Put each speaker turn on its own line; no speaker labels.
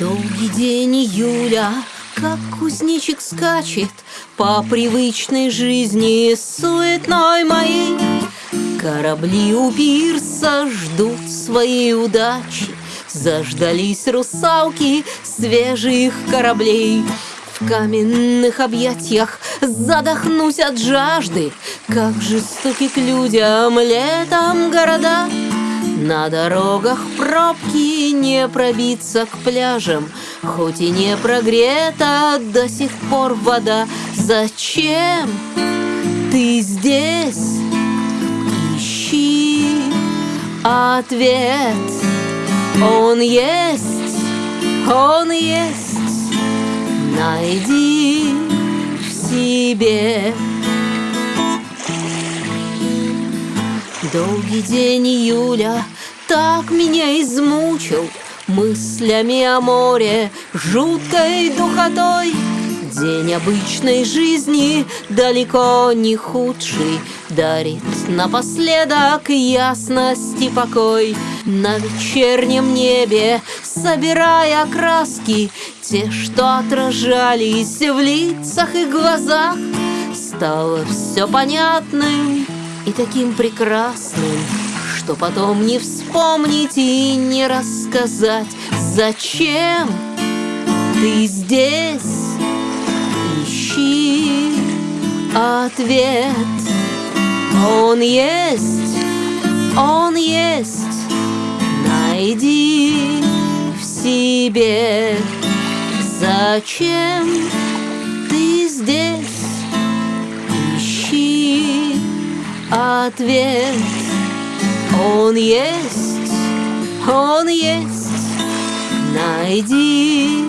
Долгий день июля, как кузнечик скачет По привычной жизни суетной моей. Корабли у пирса ждут своей удачи Заждались русалки свежих кораблей. В каменных объятиях задохнусь от жажды Как жестоки к людям летом города на дорогах пробки не пробиться к пляжам, Хоть и не прогрета до сих пор вода. Зачем ты здесь? Ищи ответ. Он есть, он есть. Найди в себе. Долгий день июля так меня измучил Мыслями о море, жуткой духотой. День обычной жизни далеко не худший Дарит напоследок ясность и покой. На вечернем небе, собирая краски Те, что отражались в лицах и глазах Стало все понятным и таким прекрасным, что потом не вспомнить и не рассказать, зачем ты здесь. Ищи ответ. Он есть, он есть. Найди в себе, зачем ты здесь. Ответ. Он есть, он есть, найди